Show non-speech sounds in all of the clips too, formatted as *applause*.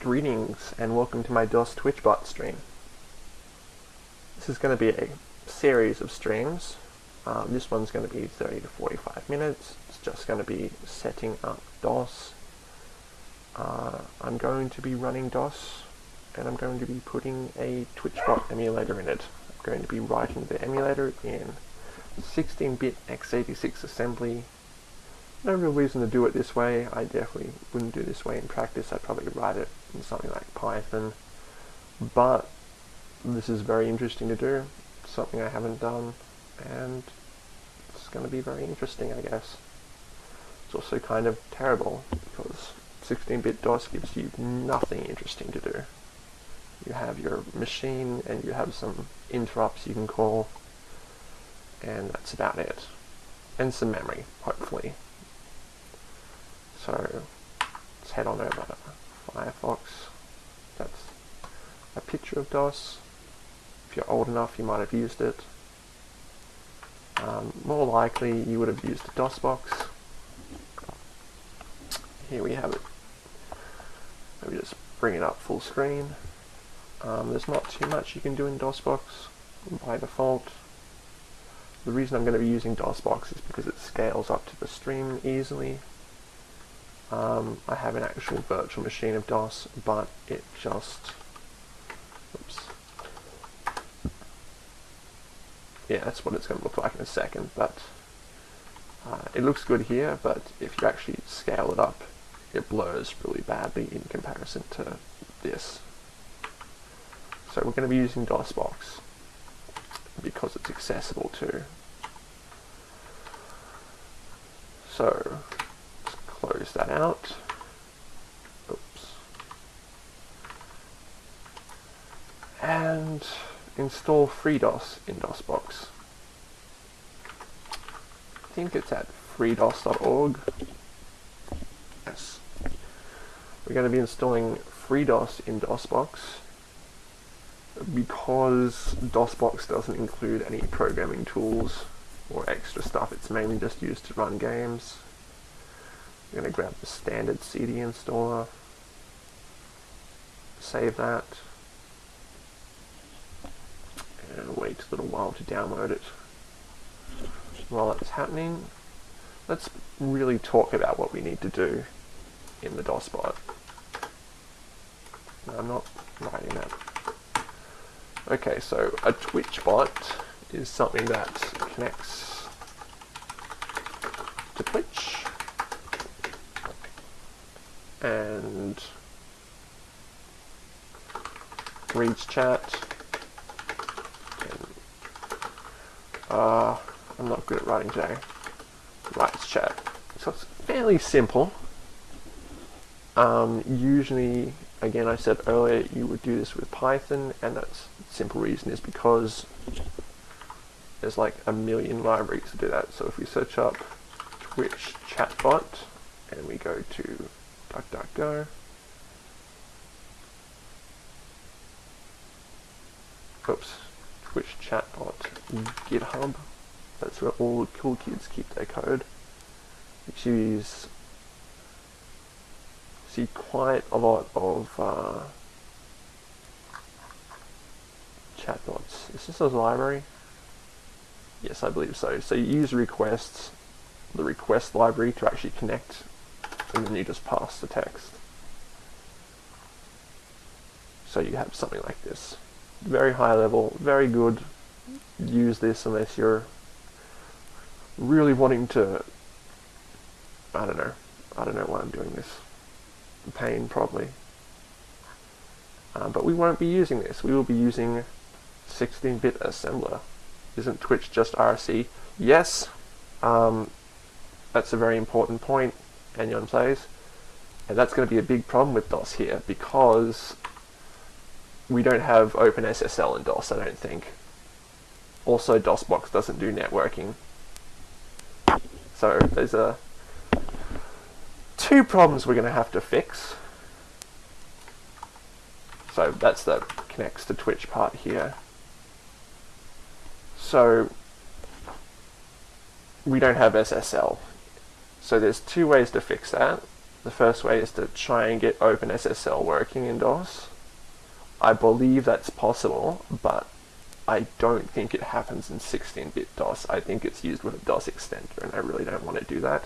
Greetings and welcome to my DOS TwitchBot stream. This is going to be a series of streams. Um, this one's going to be 30 to 45 minutes. It's just going to be setting up DOS. Uh, I'm going to be running DOS and I'm going to be putting a TwitchBot emulator in it. I'm going to be writing the emulator in 16-bit x86 assembly no real reason to do it this way. I definitely wouldn't do this way in practice. I'd probably write it in something like Python. But this is very interesting to do. Something I haven't done. And it's going to be very interesting, I guess. It's also kind of terrible because 16-bit DOS gives you nothing interesting to do. You have your machine and you have some interrupts you can call and that's about it. And some memory, hopefully. So let's head on over Firefox. That's a picture of DOS. If you're old enough, you might have used it. Um, more likely, you would have used a DOSBox. Here we have it. Let me just bring it up full screen. Um, there's not too much you can do in DOSBox by default. The reason I'm going to be using DOSBox is because it scales up to the stream easily um, I have an actual virtual machine of DOS, but it just, oops. Yeah, that's what it's going to look like in a second, but uh, it looks good here, but if you actually scale it up, it blurs really badly in comparison to this. So we're going to be using DOSBox because it's accessible too. So close that out. Oops. And install FreeDOS in DOSBox. I think it's at freedos.org. Yes. We're going to be installing FreeDOS in DOSBox because DOSBox doesn't include any programming tools or extra stuff. It's mainly just used to run games. I'm going to grab the standard CD installer, save that, and wait a little while to download it. While that's happening, let's really talk about what we need to do in the DOSBot. No, I'm not writing that. Okay, so a Twitch bot is something that connects to Twitch and reads chat. Uh, I'm not good at writing today. Writes chat. So it's fairly simple. Um, usually, again, I said earlier, you would do this with Python, and that's simple reason is because there's like a million libraries to do that. So if we search up Twitch chatbot and we go to DuckDuckGo. Oops, Twitch chatbot, GitHub. That's where all the cool kids keep their code. Which use see quite a lot of uh, chatbots. Is this a library? Yes, I believe so. So you use requests, the request library to actually connect and then you just pass the text. So you have something like this. Very high level, very good. Use this unless you're really wanting to, I don't know, I don't know why I'm doing this. Pain, probably. Uh, but we won't be using this. We will be using 16-bit assembler. Isn't Twitch just IRC? Yes, um, that's a very important point. Anion plays. And that's going to be a big problem with DOS here because we don't have OpenSSL in DOS, I don't think. Also, DOSBox doesn't do networking. So there's a two problems we're going to have to fix. So that's the connects to Twitch part here. So we don't have SSL. So there's two ways to fix that. the first way is to try and get OpenSSL working in DOS. I believe that's possible, but I don't think it happens in 16-bit DOS. I think it's used with a DOS extender, and I really don't want to do that.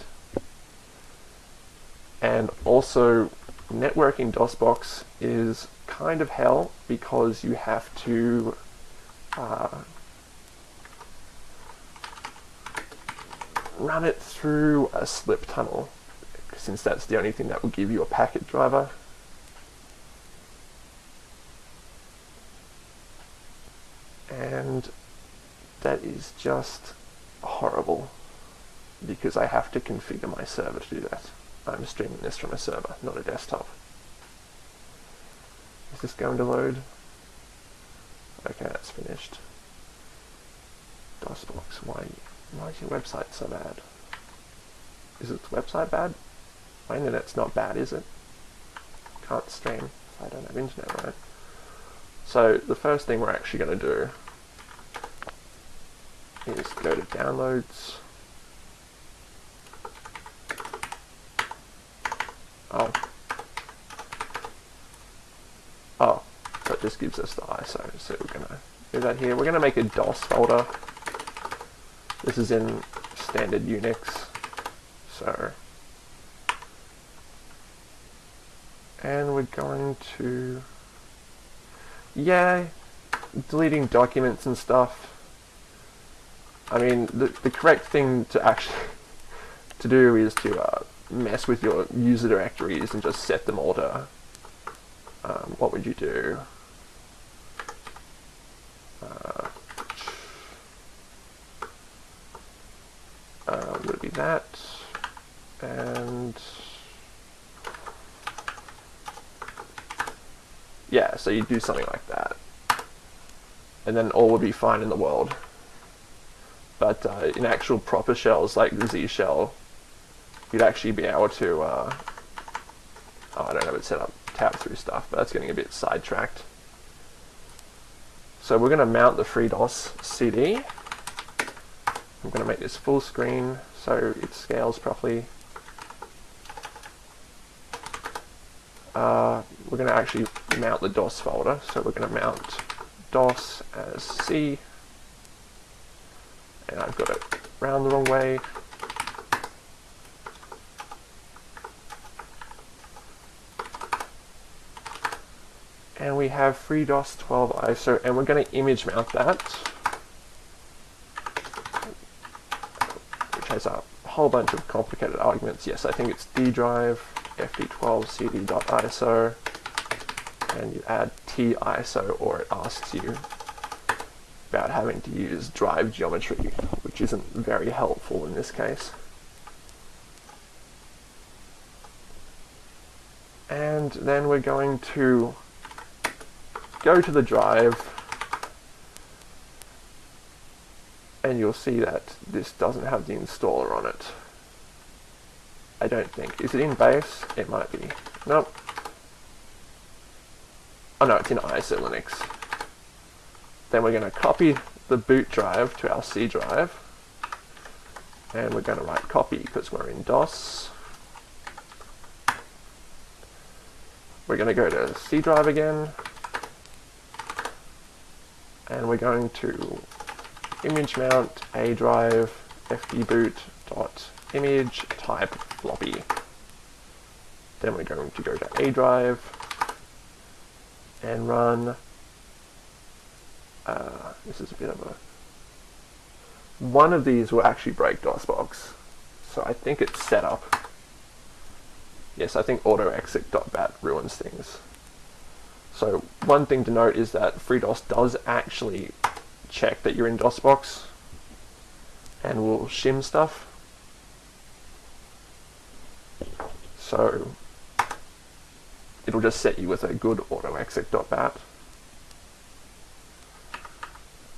And also, networking DOSBox is kind of hell because you have to uh, run it through a slip tunnel since that's the only thing that will give you a packet driver. And that is just horrible because I have to configure my server to do that. I'm streaming this from a server, not a desktop. Is this going to load? Okay, that's finished. DOSBox, why, why is your website so bad? Is its website bad? My internet's not bad, is it? Can't stream if I don't have internet, right? So the first thing we're actually going to do is go to downloads. Oh. Oh, so it just gives us the ISO. So we're going to do that here. We're going to make a DOS folder. This is in standard Unix. So and we're going to yeah deleting documents and stuff I mean the, the correct thing to actually *laughs* to do is to uh, mess with your user directories and just set them all to um, what would you do uh, and yeah, so you do something like that. And then all would be fine in the world. But uh, in actual proper shells, like the Z shell, you'd actually be able to, uh, oh, I don't have it set up, tab through stuff, but that's getting a bit sidetracked. So we're going to mount the FreeDOS CD. I'm going to make this full screen so it scales properly. Uh, we're going to actually mount the DOS folder. So we're going to mount DOS as C. And I've got it round the wrong way. And we have FreeDOS 12 ISO, and we're going to image mount that, has a whole bunch of complicated arguments. Yes, I think it's D drive, fd12 cd.iso, and you add tiso or it asks you about having to use drive geometry, which isn't very helpful in this case. And then we're going to go to the drive and you'll see that this doesn't have the installer on it. I don't think. Is it in base? It might be. Nope. Oh no, it's in ISO Linux. Then we're going to copy the boot drive to our C drive. And we're going to write copy because we're in DOS. We're going to go to C drive again. And we're going to image mount A drive fdboot dot image type floppy. Then we're going to go to A drive and run, uh, this is a bit of a, one of these will actually break DOSBox. So I think it's set up. Yes, I think autoexec.bat ruins things. So one thing to note is that FreeDOS does actually check that you're in DOSBox and we'll shim stuff. So it'll just set you with a good autoexec.bat.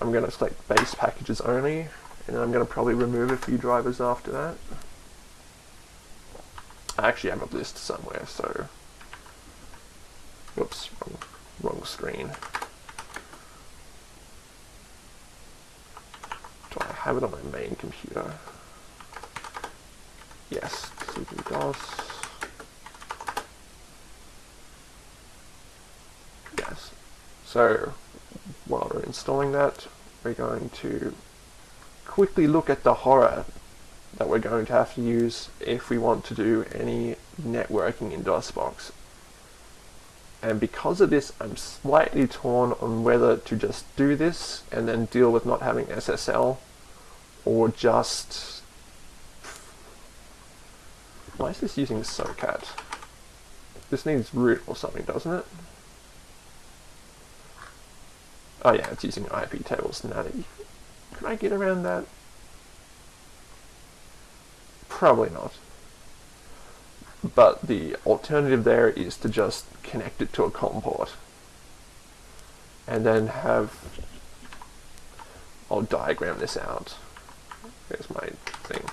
I'm going to select base packages only, and then I'm going to probably remove a few drivers after that. I actually have a list somewhere, so... Whoops, wrong, wrong screen. Do I have it on my main computer? Yes, cd-dos. Yes. So, while we're installing that, we're going to quickly look at the horror that we're going to have to use if we want to do any networking in DOSBox. And because of this, I'm slightly torn on whether to just do this and then deal with not having SSL or just... Why is this using SOCAT? This needs root or something, doesn't it? Oh yeah, it's using IP tables. Natty. Can I get around that? Probably not. But the alternative there is to just connect it to a COM port. And then have... I'll diagram this out. Here's my thing.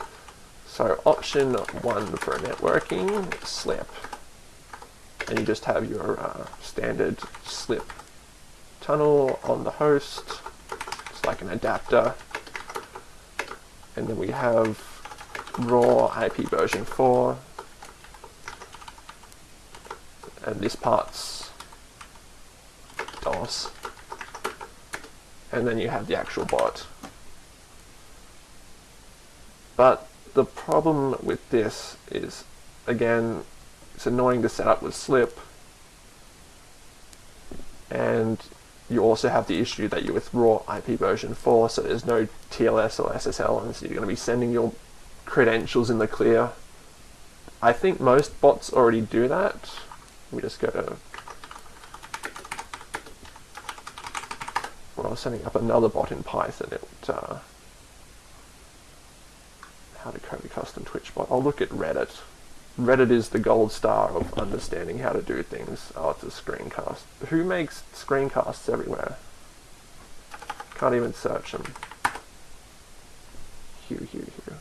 So option one for networking, slip. And you just have your uh, standard slip tunnel on the host. It's like an adapter. And then we have raw IP version 4. And this part's DOS. And then you have the actual bot. But the problem with this is, again, it's annoying to set up with slip and you also have the issue that you're with raw IP version 4 so there's no TLS or SSL and so you're going to be sending your credentials in the clear. I think most bots already do that. Let me just go to when I was setting up another bot in Python it uh, how to code a custom Twitch bot. I'll look at Reddit. Reddit is the gold star of understanding how to do things. Oh, it's a screencast. Who makes screencasts everywhere? Can't even search them. Hugh, Hugh, Hugh.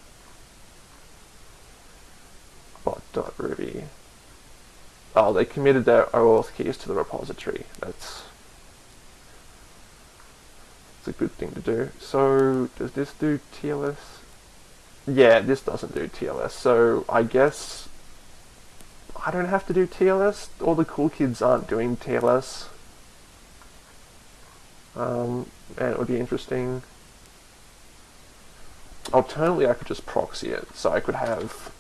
Bot.ruby. Oh, they committed their OAuth keys to the repository. That's, that's a good thing to do. So, does this do TLS? Yeah, this doesn't do TLS, so I guess I don't have to do TLS. All the cool kids aren't doing TLS. Um, and it would be interesting. Alternatively, I could just proxy it. So I could have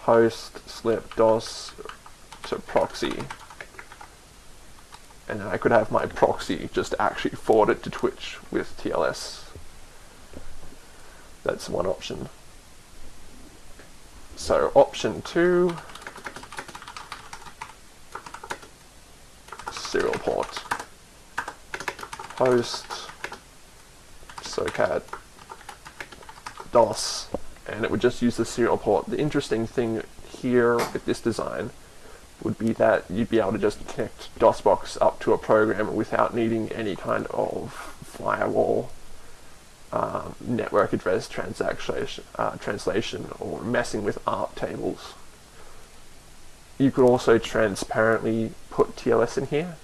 host, slip, DOS to proxy. And then I could have my proxy just actually forward it to Twitch with TLS that's one option. So option two, serial port, host, SOCAT, DOS, and it would just use the serial port. The interesting thing here with this design would be that you'd be able to just connect DOSBox up to a program without needing any kind of firewall um, network address translation, uh, translation or messing with ARP tables. You could also transparently put TLS in here.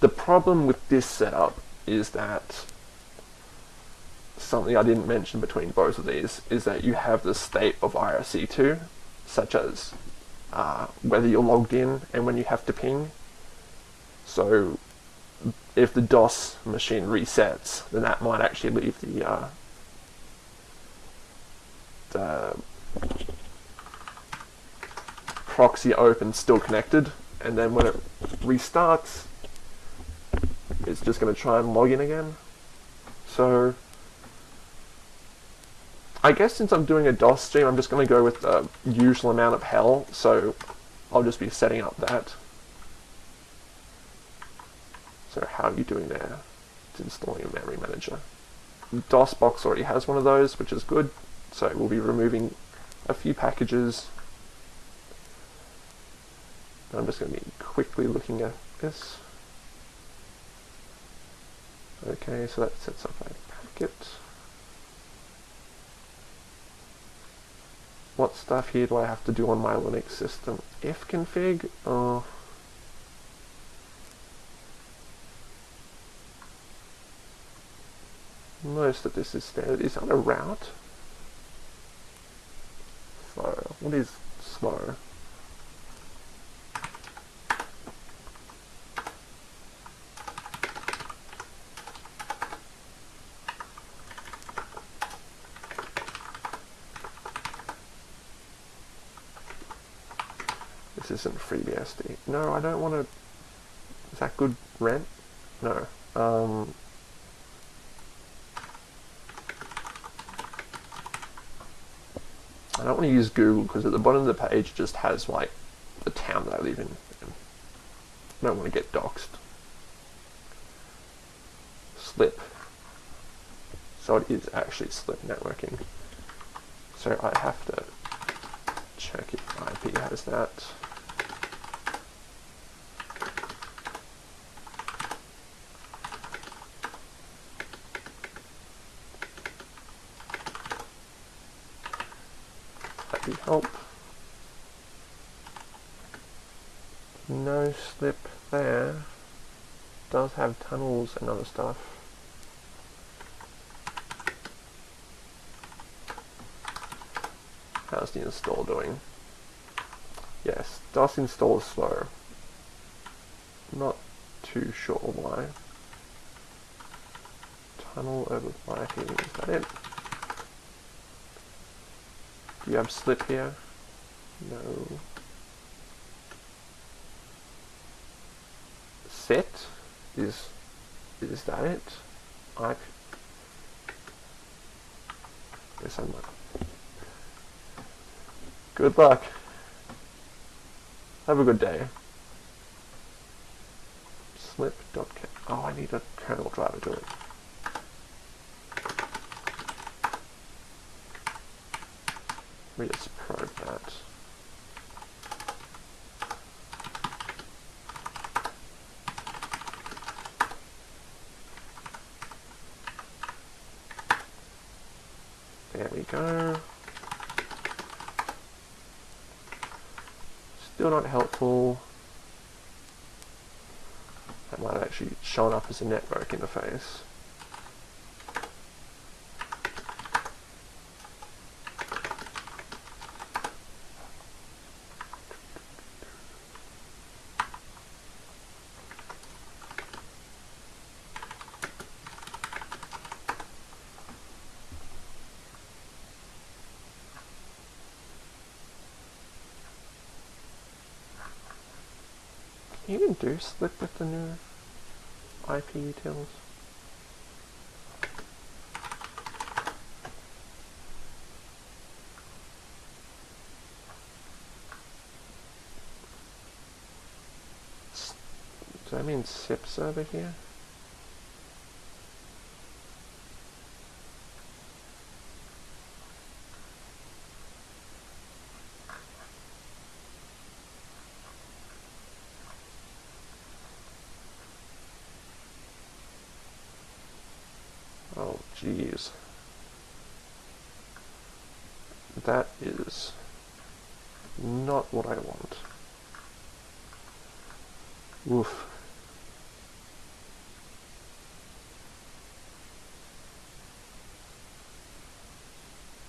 The problem with this setup is that something I didn't mention between both of these is that you have the state of IRC2, such as uh, whether you're logged in and when you have to ping. So if the DOS machine resets, then that might actually leave the, uh, the proxy open still connected, and then when it restarts, it's just going to try and log in again. So, I guess since I'm doing a DOS stream, I'm just going to go with the usual amount of hell, so I'll just be setting up that. So how are you doing there? It's installing a memory manager. DOSBox already has one of those, which is good. So we'll be removing a few packages. I'm just going to be quickly looking at this. Okay, so that sets up a packet. What stuff here do I have to do on my Linux system? ifconfig? Oh. Uh, most of this is standard. Is that a route? Slow. What is slow? Isn't FreeBSD. No, I don't want to... Is that good rent? No. Um, I don't want to use Google because at the bottom of the page just has like the town that I live in. I don't want to get doxxed. Slip. So it is actually slip networking. So I have to check if IP has that. IP help. No slip there. Does tunnels and other stuff. How's the install doing? Yes, does install slow. Not too sure why. Tunnel over Wi-Fi, is that it? Do you have slip here? No. Set? Is is that it? I guess I'm not. Good luck. Have a good day. Slip. dot. Oh, I need a kernel driver to it. Me just probe that. There we go. Still not helpful. That might have actually shown up as a network interface. Do slip with the new IP utils. Does that mean SIPs over here? Oh, jeez. That is not what I want. Oof.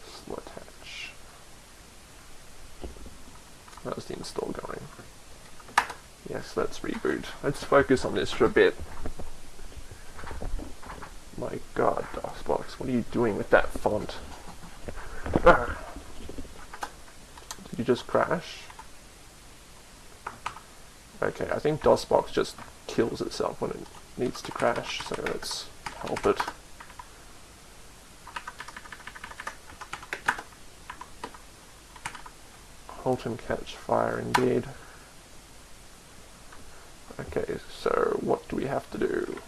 slattach. How's the install going? Yes, let's reboot. Let's focus on this for a bit. God, DOSBox, what are you doing with that font? Ah. Did you just crash? Okay, I think DOSBox just kills itself when it needs to crash, so let's help it. Halt and catch fire indeed. Okay, so what do we have to do?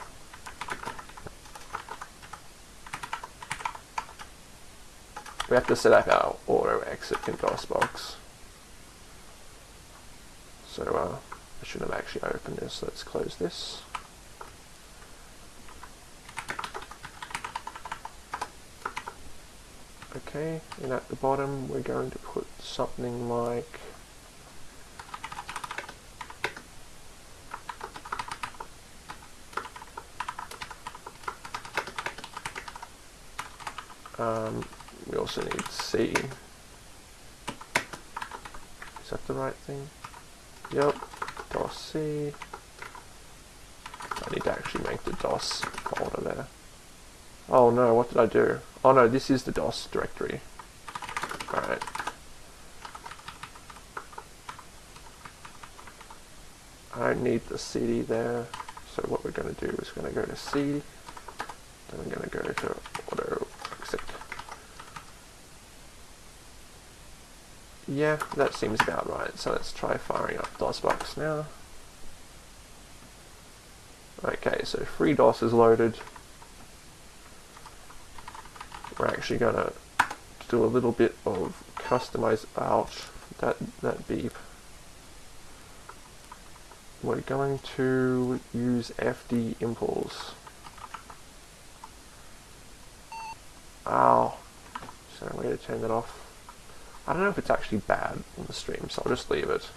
We have to set up our auto exec in DOSBox. So uh, I should have actually opened this. Let's close this. Okay, and at the bottom we're going to put something like um, need C. Is that the right thing? Yep, DOS C. I need to actually make the DOS folder there. Oh no, what did I do? Oh no, this is the DOS directory. Alright. I need the CD there. So what we're going to do is going to go to C, then we're going to go to auto exec. Yeah, that seems about right. So let's try firing up DOSBox now. Okay, so FreeDOS is loaded. We're actually going to do a little bit of customize ouch that, that beep. We're going to use FDIMPLES. Ow. There a going to turn that off? I don't know if it's actually bad on the stream, so I'll just leave it.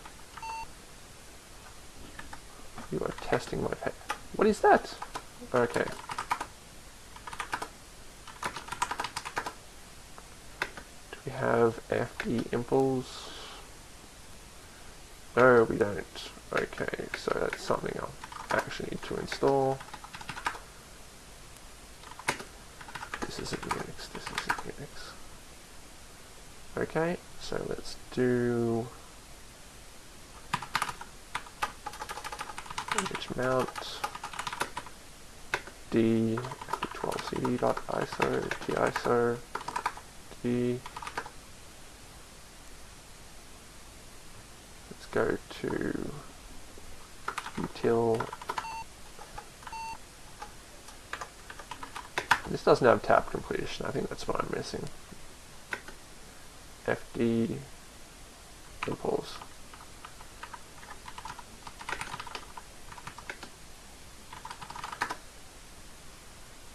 You are testing my pet. What is that? Okay. Do we have FDIMPLES? No, we don't. Okay, so that's something I'll actually need to install. This isn't Unix, this isn't Unix. Okay, so let's do image mount? D 12cd.iso diso d let's go to util. This doesn't have tab completion. I think that's what I'm missing FD impulse.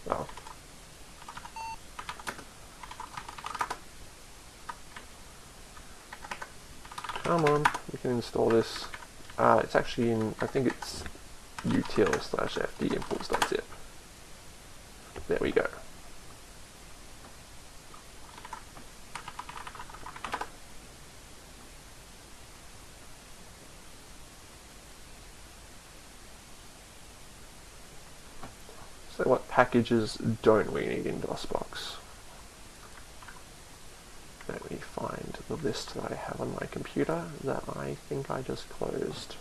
Oh. Come on, we can install this. Uh, it's actually in, I think it's util slash fdimples.zip. There we go. What packages don't we need in DOSBox? Let me find the list that I have on my computer that I think I just closed.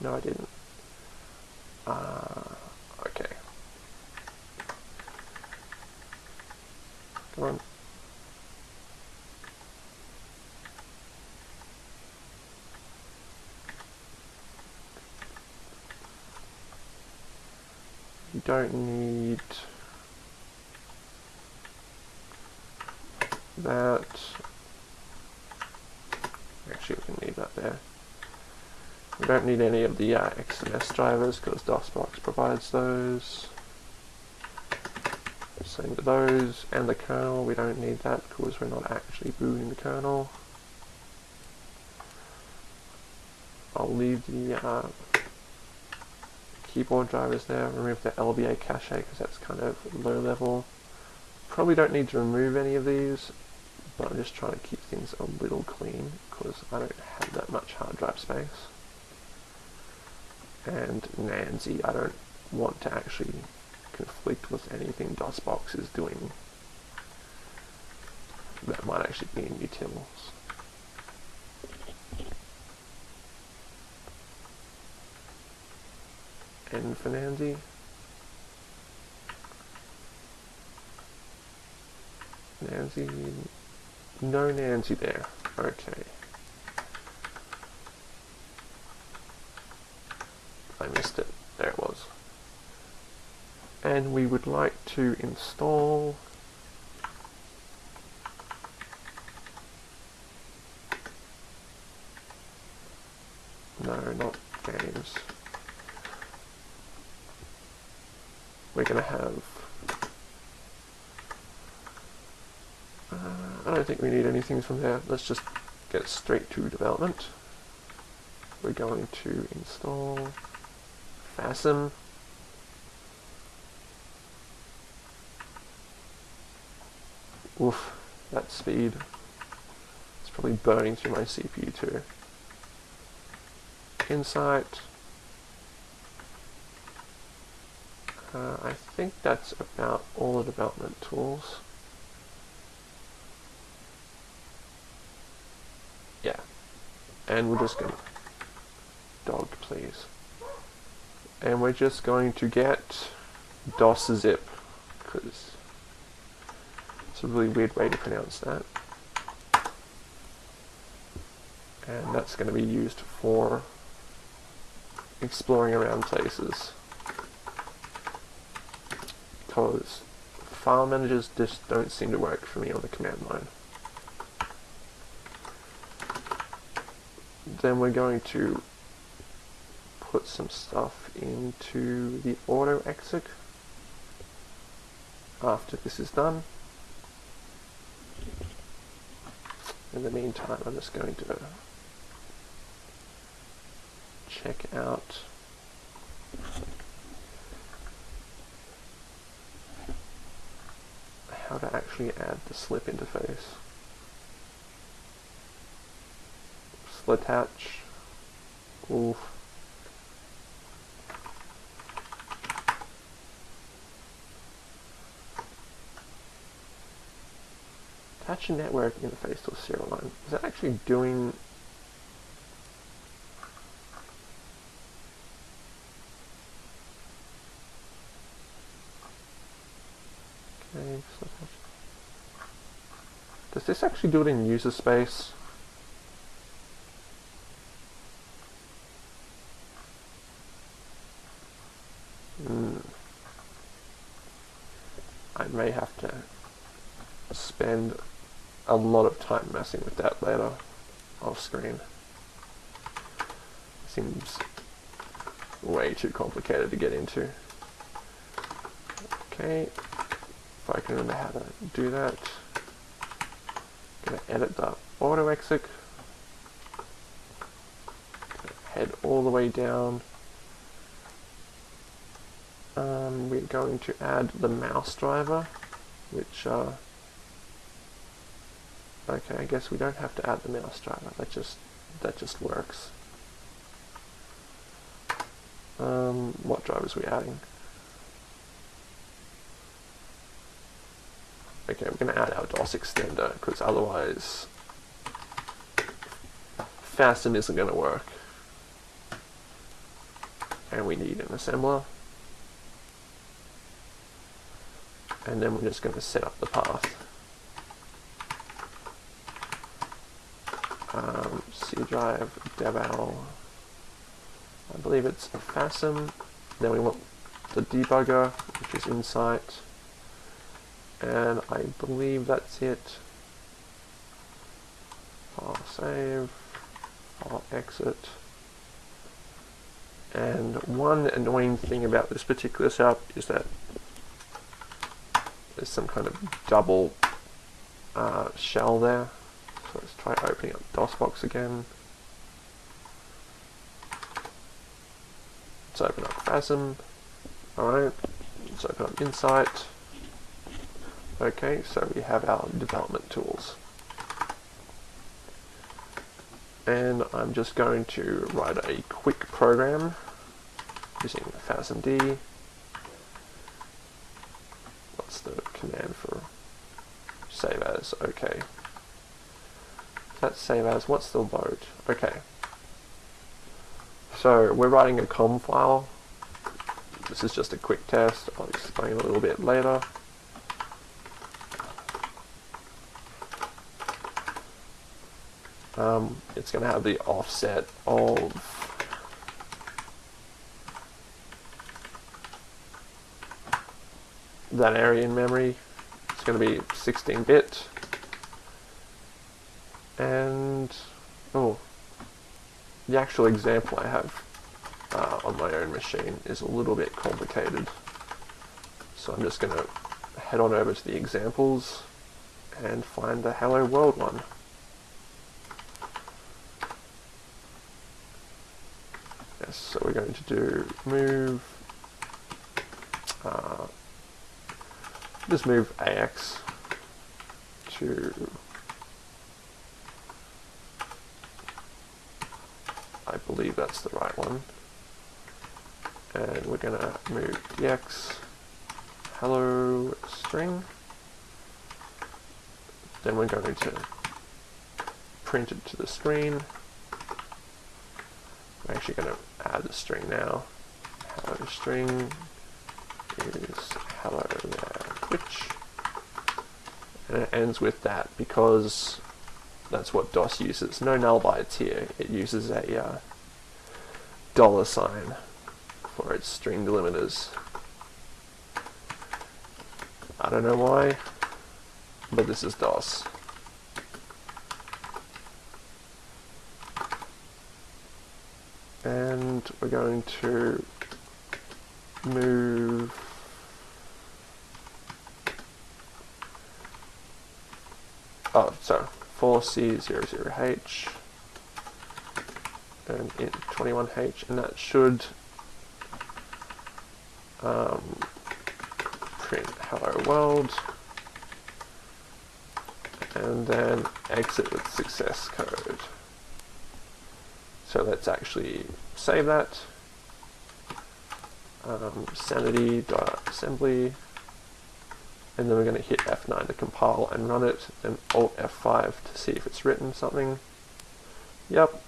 No, I didn't. Uh, okay. Come on. You don't need that. Actually, we can leave that there. We don't need any of the uh, XMS drivers because DOSBox provides those. Same with those. And the kernel, we don't need that because we're not actually booting the kernel. I'll leave the uh, keyboard drivers there, remove the LBA cache because that's kind of low level. Probably don't need to remove any of these, but I'm just trying to keep things a little clean because I don't have that much hard drive space. And NANSI, I don't want to actually conflict with anything DOSBox is doing that might actually be in utils. And for NANSI, NANSI, no NANSI there. Okay. I missed it. There it was. And we would like to install No, not games. We're going to have... Uh, I don't think we need anything from there. Let's just get straight to development. We're going to install FASM. Oof, that speed. It's probably burning through my CPU too. Insight. Uh, I think that's about all the development tools. Yeah. And we're just going to dog please. And we're just going to get DOS zip, because it's a really weird way to pronounce that. And that's going to be used for exploring around places. Because file managers just don't seem to work for me on the command line. Then we're going to put some stuff into the auto exec after this is done. In the meantime, I'm just going to check out how to actually add the slip interface. slattach. Oof. Attach a network interface to a serial line. Is that actually doing Okay, so does this actually do it in user space? Hmm. I may have to spend a lot of time messing with that later off screen. Seems way too complicated to get into. Okay, if I can remember how to do that. Gonna edit the auto exec. Head all the way down. Um, we're going to add the mouse driver, which uh, Okay, I guess we don't have to add the mouse driver. That just that just works. Um, what drivers are we adding? Okay, we're going to add our DOS extender because otherwise FASM isn't going to work. And we need an assembler. And then we're just going to set up the path. um, C drive, devel, I believe it's FASM, then we want the debugger, which is Insight, and I believe that's it. File save, file exit, and one annoying thing about this particular setup is that there's some kind of double uh, shell there so let's try opening up DOSBox again. Let's open up FASM. Alright, let's open up Insight. Okay, so we have our development tools. And I'm just going to write a quick program using FASMD. What's the command for save as? Okay. Let's save as, what's the load? Okay. So we're writing a com file. This is just a quick test. I'll explain a little bit later. Um, it's going to have the offset of that area in memory. It's going to be 16-bit and oh the actual example I have uh, on my own machine is a little bit complicated. So I'm just going to head on over to the examples and find the hello world one yes so we're going to do move uh, just move AX to I believe that's the right one. And we're going to move dx hello string. Then we're going to print it to the screen. I'm actually going to add the string now. Hello string is hello there, Twitch. And it ends with that because that's what DOS uses. No null bytes here. It uses a uh, dollar sign for its string delimiters. I don't know why, but this is DOS. And we're going to move oh sorry 4C00H and int 21H and that should um, print hello world and then exit with success code. So let's actually save that. Um, sanity.assembly and then we're going to hit F9 to compile and run it, and Alt F5 to see if it's written something. Yep.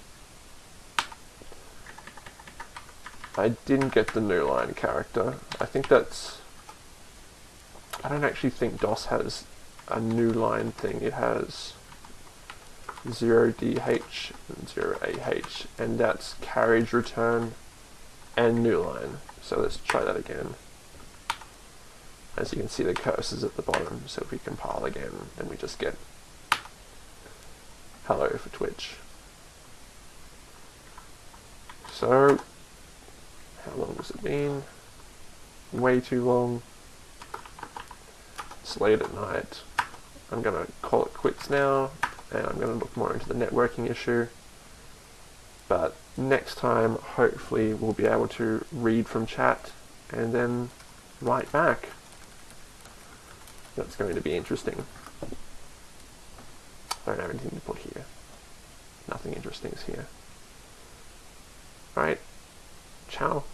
I didn't get the new line character. I think that's... I don't actually think DOS has a new line thing. It has 0DH and 0AH, and that's carriage return and new line. So let's try that again. As you can see the cursor's at the bottom, so if we compile again, then we just get hello for Twitch. So, how long has it been? Way too long. It's late at night. I'm to call it quits now, and I'm going to look more into the networking issue. But next time, hopefully, we'll be able to read from chat and then write back. That's going to be interesting. I don't have anything to put here. Nothing interesting is here. Alright. Ciao.